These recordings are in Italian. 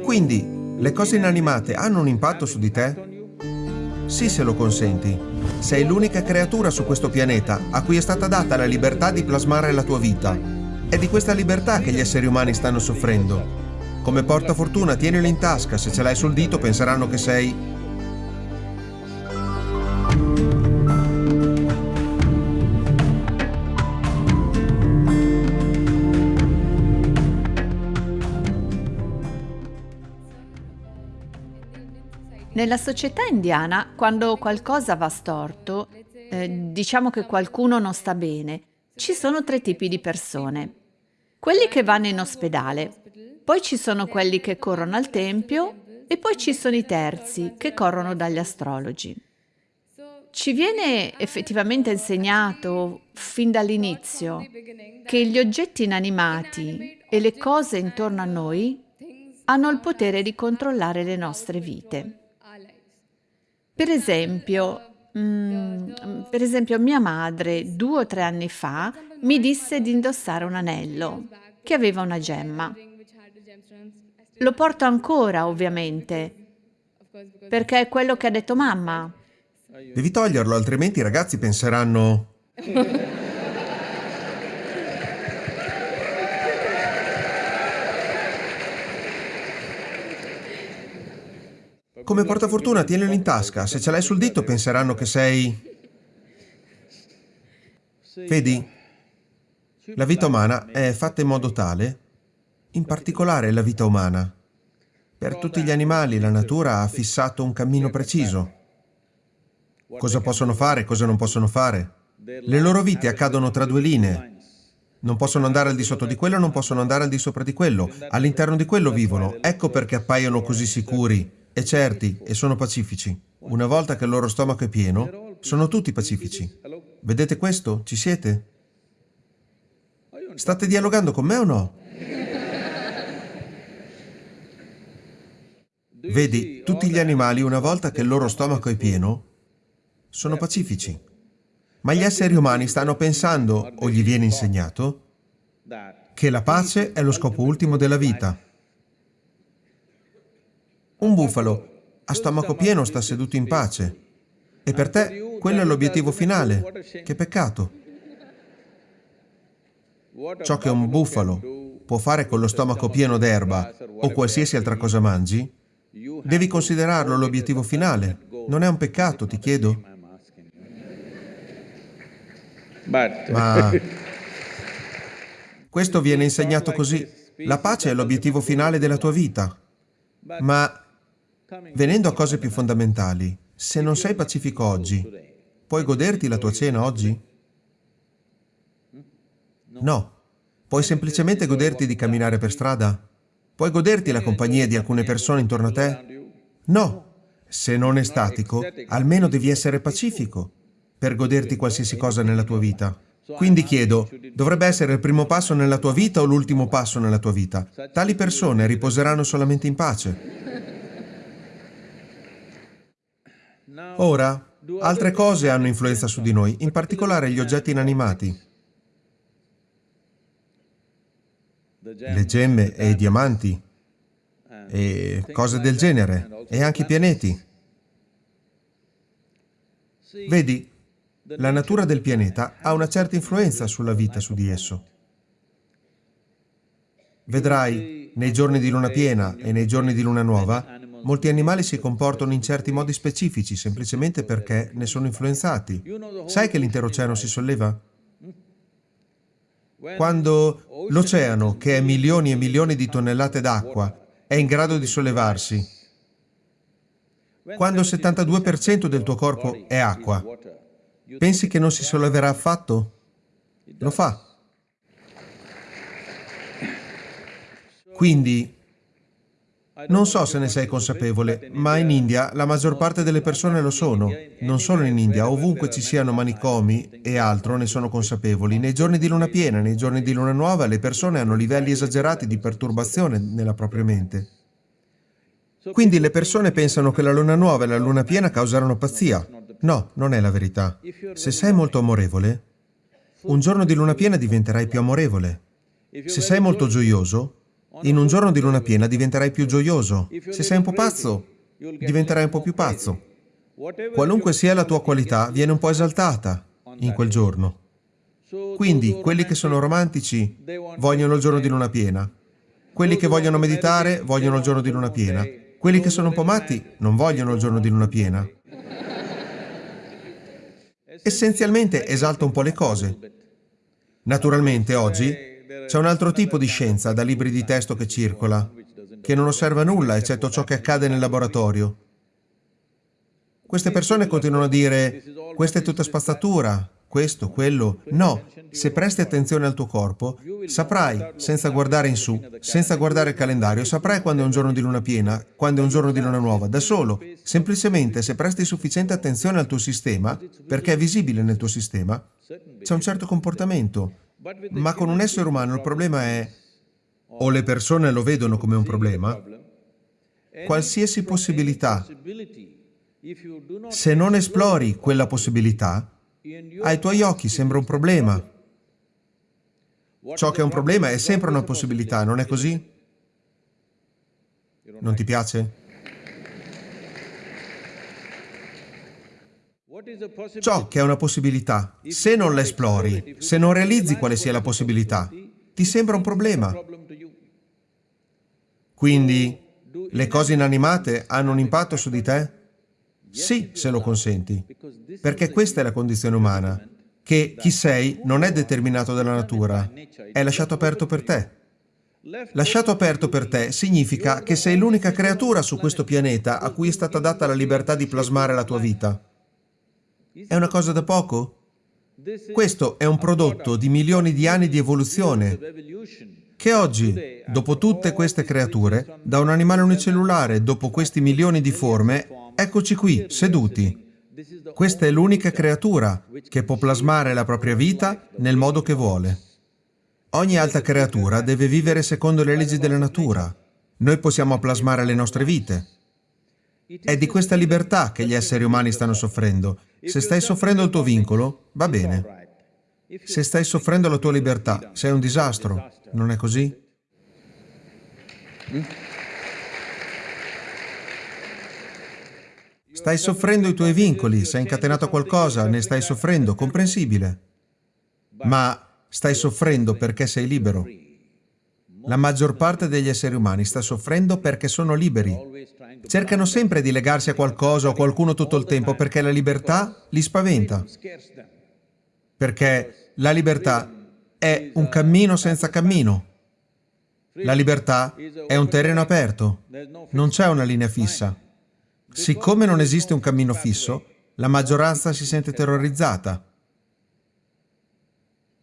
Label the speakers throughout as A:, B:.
A: Quindi, le cose inanimate hanno un impatto su di te? Sì, se lo consenti. Sei l'unica creatura su questo pianeta a cui è stata data la libertà di plasmare la tua vita. È di questa libertà che gli esseri umani stanno soffrendo. Come portafortuna, tienilo in tasca, se ce l'hai sul dito penseranno che sei
B: Nella società indiana, quando qualcosa va storto, eh, diciamo che qualcuno non sta bene, ci sono tre tipi di persone. Quelli che vanno in ospedale, poi ci sono quelli che corrono al tempio e poi ci sono i terzi che corrono dagli astrologi. Ci viene effettivamente insegnato fin dall'inizio che gli oggetti inanimati e le cose intorno a noi hanno il potere di controllare le nostre vite. Per esempio, mm, per esempio, mia madre due o tre anni fa mi disse di indossare un anello che aveva una gemma. Lo porto ancora, ovviamente, perché è quello che ha detto mamma.
A: Devi toglierlo, altrimenti i ragazzi penseranno... Come portafortuna tienilo in tasca, se ce l'hai sul dito penseranno che sei... Vedi? La vita umana è fatta in modo tale, in particolare la vita umana. Per tutti gli animali la natura ha fissato un cammino preciso. Cosa possono fare, cosa non possono fare. Le loro vite accadono tra due linee. Non possono andare al di sotto di quello, non possono andare al di sopra di quello. All'interno di quello vivono. Ecco perché appaiono così sicuri e certi e sono pacifici. Una volta che il loro stomaco è pieno, sono tutti pacifici. Vedete questo? Ci siete? State dialogando con me o no? Vedi, tutti gli animali, una volta che il loro stomaco è pieno, sono pacifici. Ma gli esseri umani stanno pensando, o gli viene insegnato, che la pace è lo scopo ultimo della vita. Un bufalo a stomaco pieno sta seduto in pace. E per te quello è l'obiettivo finale. Che peccato. Ciò che un bufalo può fare con lo stomaco pieno d'erba o qualsiasi altra cosa mangi, devi considerarlo l'obiettivo finale. Non è un peccato, ti chiedo? Ma questo viene insegnato così. La pace è l'obiettivo finale della tua vita. Ma Venendo a cose più fondamentali, se non sei pacifico oggi, puoi goderti la tua cena oggi? No. Puoi semplicemente goderti di camminare per strada? Puoi goderti la compagnia di alcune persone intorno a te? No. Se non è statico, almeno devi essere pacifico per goderti qualsiasi cosa nella tua vita. Quindi chiedo, dovrebbe essere il primo passo nella tua vita o l'ultimo passo nella tua vita? Tali persone riposeranno solamente in pace. Ora, altre cose hanno influenza su di noi, in particolare gli oggetti inanimati. Le gemme e i diamanti, e cose del genere, e anche i pianeti. Vedi, la natura del pianeta ha una certa influenza sulla vita su di esso. Vedrai, nei giorni di luna piena e nei giorni di luna nuova, Molti animali si comportano in certi modi specifici semplicemente perché ne sono influenzati. Sai che l'intero oceano si solleva? Quando l'oceano, che è milioni e milioni di tonnellate d'acqua, è in grado di sollevarsi, quando il 72% del tuo corpo è acqua, pensi che non si solleverà affatto? Lo fa. Quindi non so se ne sei consapevole, ma in India la maggior parte delle persone lo sono. Non solo in India, ovunque ci siano manicomi e altro ne sono consapevoli. Nei giorni di luna piena, nei giorni di luna nuova, le persone hanno livelli esagerati di perturbazione nella propria mente. Quindi le persone pensano che la luna nuova e la luna piena causeranno pazzia. No, non è la verità. Se sei molto amorevole, un giorno di luna piena diventerai più amorevole. Se sei molto gioioso, In un giorno di luna piena diventerai più gioioso. Se sei un po' pazzo, diventerai un po' più pazzo. Qualunque sia la tua qualità, viene un po' esaltata in quel giorno. Quindi, quelli che sono romantici vogliono il giorno di luna piena. Quelli che vogliono meditare vogliono il giorno di luna piena. Quelli che sono un po' matti non vogliono il giorno di luna piena. Essenzialmente esalta un po' le cose. Naturalmente oggi c'è un altro tipo di scienza da libri di testo che circola, che non osserva nulla eccetto ciò che accade nel laboratorio. Queste persone continuano a dire questa è tutta spazzatura, questo, quello. No, se presti attenzione al tuo corpo, saprai, senza guardare in su, senza guardare il calendario, saprai quando è un giorno di luna piena, quando è un giorno di luna nuova, da solo. Semplicemente, se presti sufficiente attenzione al tuo sistema, perché è visibile nel tuo sistema, c'è un certo comportamento. Ma con un essere umano il problema è, o le persone lo vedono come un problema, qualsiasi possibilità, se non esplori quella possibilità, ai tuoi occhi sembra un problema. Ciò che è un problema è sempre una possibilità, non è così? Non ti piace? Ciò che è una possibilità, se non la esplori, se non realizzi quale sia la possibilità, ti sembra un problema. Quindi, le cose inanimate hanno un impatto su di te? Sì, se lo consenti, perché questa è la condizione umana, che chi sei non è determinato dalla natura, è lasciato aperto per te. Lasciato aperto per te significa che sei l'unica creatura su questo pianeta a cui è stata data la libertà di plasmare la tua vita. È una cosa da poco? Questo è un prodotto di milioni di anni di evoluzione che oggi, dopo tutte queste creature, da un animale unicellulare, dopo questi milioni di forme, Eccoci qui, seduti. Questa è l'unica creatura che può plasmare la propria vita nel modo che vuole. Ogni altra creatura deve vivere secondo le leggi della natura. Noi possiamo plasmare le nostre vite. È di questa libertà che gli esseri umani stanno soffrendo. Se stai soffrendo il tuo vincolo, va bene. Se stai soffrendo la tua libertà, sei un disastro. Non è così? Stai soffrendo i tuoi vincoli, sei incatenato a qualcosa, ne stai soffrendo, comprensibile. Ma stai soffrendo perché sei libero. La maggior parte degli esseri umani sta soffrendo perché sono liberi. Cercano sempre di legarsi a qualcosa o a qualcuno tutto il tempo perché la libertà li spaventa. Perché la libertà è un cammino senza cammino. La libertà è un terreno aperto, non c'è una linea fissa. Siccome non esiste un cammino fisso, la maggioranza si sente terrorizzata.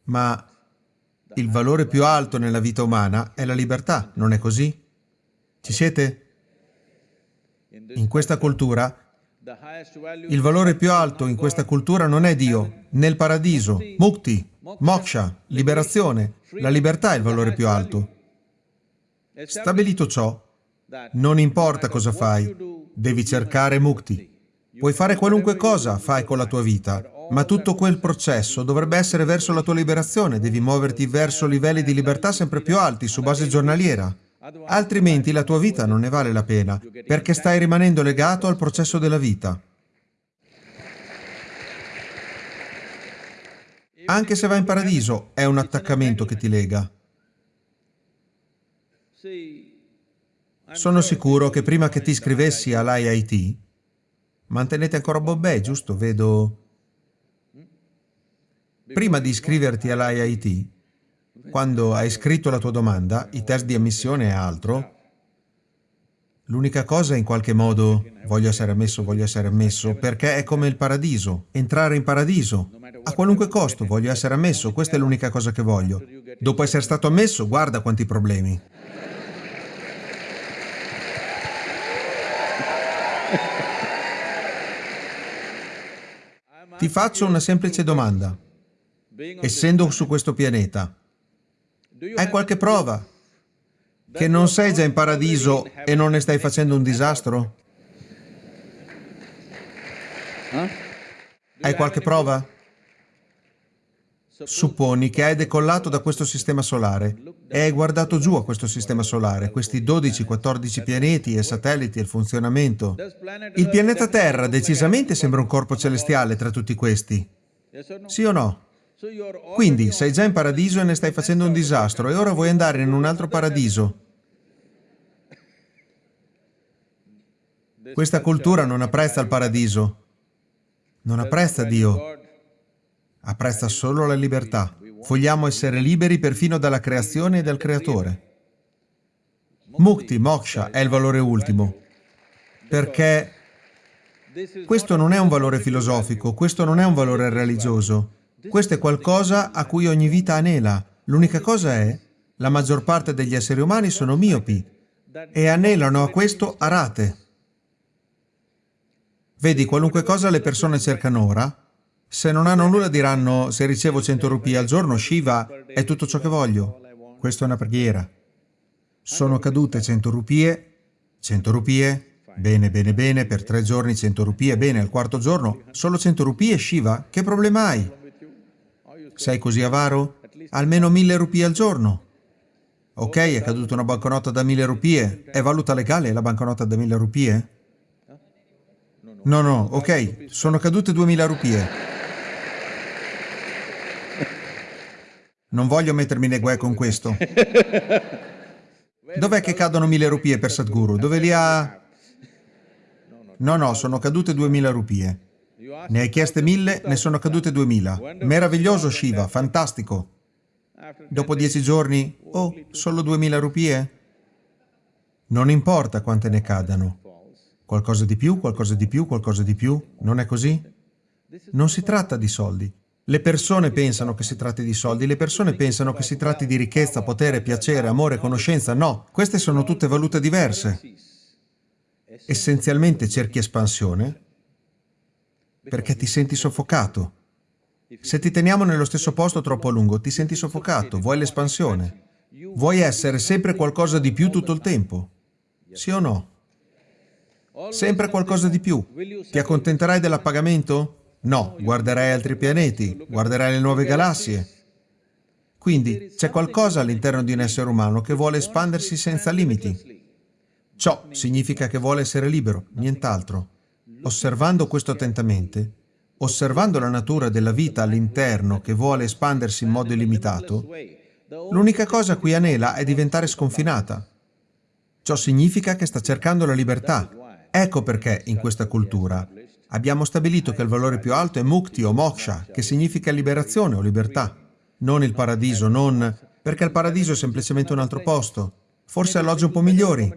A: Ma il valore più alto nella vita umana è la libertà, non è così? Ci siete? In questa cultura, il valore più alto in questa cultura non è Dio, né il paradiso, mukti, moksha, liberazione. La libertà è il valore più alto. Stabilito ciò, non importa cosa fai, devi cercare mukti. Puoi fare qualunque cosa fai con la tua vita, ma tutto quel processo dovrebbe essere verso la tua liberazione, devi muoverti verso livelli di libertà sempre più alti su base giornaliera. Altrimenti la tua vita non ne vale la pena, perché stai rimanendo legato al processo della vita. Anche se vai in paradiso, è un attaccamento che ti lega. Sono sicuro che prima che ti iscrivessi all'IIT, mantenete ancora Bombay, giusto? Vedo... Prima di iscriverti all'IIT, quando hai scritto la tua domanda, i test di ammissione e altro, l'unica cosa in qualche modo voglio essere ammesso, voglio essere ammesso, perché è come il paradiso, entrare in paradiso. A qualunque costo voglio essere ammesso, questa è l'unica cosa che voglio. Dopo essere stato ammesso, guarda quanti problemi. Ti faccio una semplice domanda. Essendo su questo pianeta, hai qualche prova che non sei già in paradiso e non ne stai facendo un disastro? Hai qualche prova? Supponi che hai decollato da questo sistema solare e hai guardato giù a questo sistema solare, questi 12-14 pianeti e satelliti e il funzionamento. Il pianeta Terra decisamente sembra un corpo celestiale tra tutti questi. Sì o no? Quindi sei già in paradiso e ne stai facendo un disastro e ora vuoi andare in un altro paradiso. Questa cultura non apprezza il paradiso, non apprezza Dio, apprezza solo la libertà. Vogliamo essere liberi perfino dalla creazione e dal creatore. Mukti, moksha, è il valore ultimo, perché questo non è un valore filosofico, questo non è un valore religioso, questo è qualcosa a cui ogni vita anela. L'unica cosa è, la maggior parte degli esseri umani sono miopi e anelano a questo a rate. Vedi, qualunque cosa le persone cercano ora, se non hanno nulla diranno, se ricevo 100 rupie al giorno, Shiva è tutto ciò che voglio. Questa è una preghiera. Sono cadute 100 rupie, 100 rupie, bene, bene, bene, per tre giorni 100 rupie, bene, al quarto giorno solo 100 rupie, Shiva, che problema hai? Sei così avaro? Almeno 1000 rupie al giorno. Ok, è caduta una banconota da 1000 rupie. È valuta legale la banconota da 1000 rupie? No, no, ok, sono cadute 2000 rupie. Non voglio mettermi nei guai con questo. Dov'è che cadono mille rupie per Sadhguru? Dove li ha... No, no, sono cadute duemila rupie. Ne hai chieste mille, ne sono cadute duemila. Meraviglioso Shiva, fantastico. Dopo dieci giorni, oh, solo duemila rupie? Non importa quante ne cadano. Qualcosa di più, qualcosa di più, qualcosa di più. Non è così? Non si tratta di soldi. Le persone pensano che si tratti di soldi, le persone pensano che si tratti di ricchezza, potere, piacere, amore, conoscenza. No, queste sono tutte valute diverse. Essenzialmente cerchi espansione perché ti senti soffocato. Se ti teniamo nello stesso posto troppo a lungo, ti senti soffocato, vuoi l'espansione. Vuoi essere sempre qualcosa di più tutto il tempo. Sì o no? Sempre qualcosa di più. Ti accontenterai dell'appagamento? No, guarderai altri pianeti, guarderai le nuove galassie. Quindi c'è qualcosa all'interno di un essere umano che vuole espandersi senza limiti. Ciò significa che vuole essere libero, nient'altro. Osservando questo attentamente, osservando la natura della vita all'interno che vuole espandersi in modo illimitato, l'unica cosa a cui anela è diventare sconfinata. Ciò significa che sta cercando la libertà. Ecco perché in questa cultura Abbiamo stabilito che il valore più alto è mukti o moksha, che significa liberazione o libertà. Non il paradiso, non... perché il paradiso è semplicemente un altro posto. Forse alloggi un po' migliori.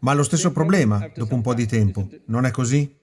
A: Ma lo stesso problema dopo un po' di tempo, non è così?